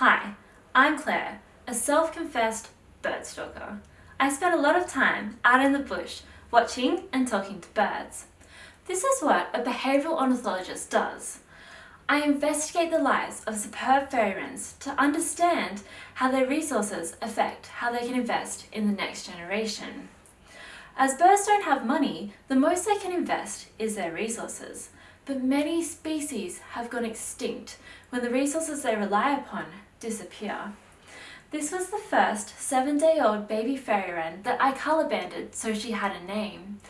Hi, I'm Claire, a self-confessed bird stalker. I spend a lot of time out in the bush watching and talking to birds. This is what a behavioural ornithologist does. I investigate the lives of superb fairy wrens to understand how their resources affect how they can invest in the next generation. As birds don't have money, the most they can invest is their resources but many species have gone extinct when the resources they rely upon disappear. This was the first seven-day-old baby fairy wren that I colour banded so she had a name.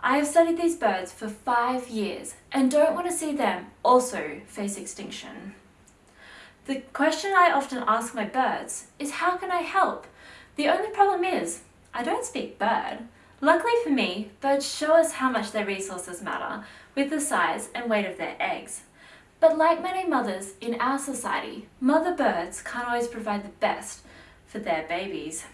I have studied these birds for five years and don't want to see them also face extinction. The question I often ask my birds is how can I help? The only problem is I don't speak bird. Luckily for me, birds show us how much their resources matter with the size and weight of their eggs. But like many mothers in our society, mother birds can't always provide the best for their babies.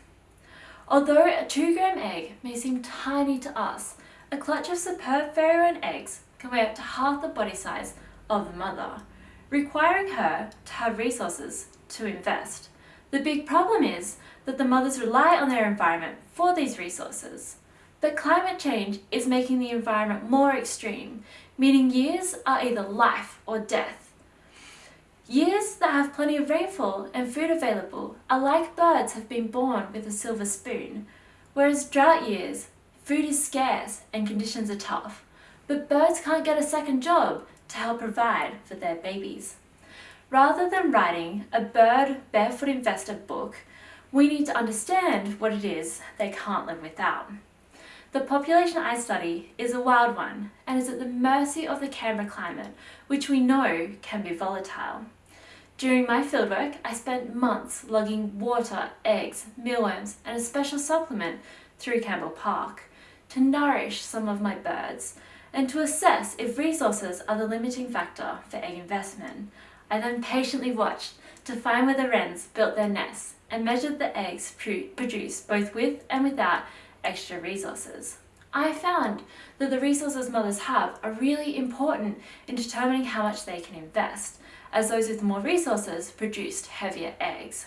Although a 2 gram egg may seem tiny to us, a clutch of superb fairy wren eggs can weigh up to half the body size of the mother, requiring her to have resources to invest. The big problem is that the mothers rely on their environment for these resources. But climate change is making the environment more extreme, meaning years are either life or death. Years that have plenty of rainfall and food available are like birds have been born with a silver spoon, whereas drought years, food is scarce and conditions are tough, but birds can't get a second job to help provide for their babies. Rather than writing a bird barefoot investor book, we need to understand what it is they can't live without. The population I study is a wild one and is at the mercy of the Canberra climate, which we know can be volatile. During my fieldwork, I spent months logging water, eggs, mealworms and a special supplement through Campbell Park to nourish some of my birds and to assess if resources are the limiting factor for egg investment. I then patiently watched to find where the wrens built their nests and measured the eggs produced both with and without extra resources. I found that the resources mothers have are really important in determining how much they can invest, as those with more resources produced heavier eggs.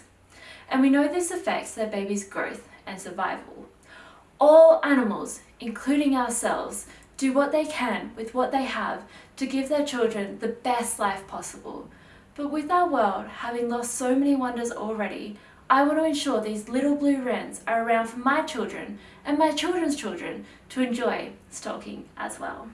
And we know this affects their baby's growth and survival. All animals, including ourselves, do what they can with what they have to give their children the best life possible. But with our world having lost so many wonders already, I want to ensure these little blue wrens are around for my children and my children's children to enjoy stalking as well.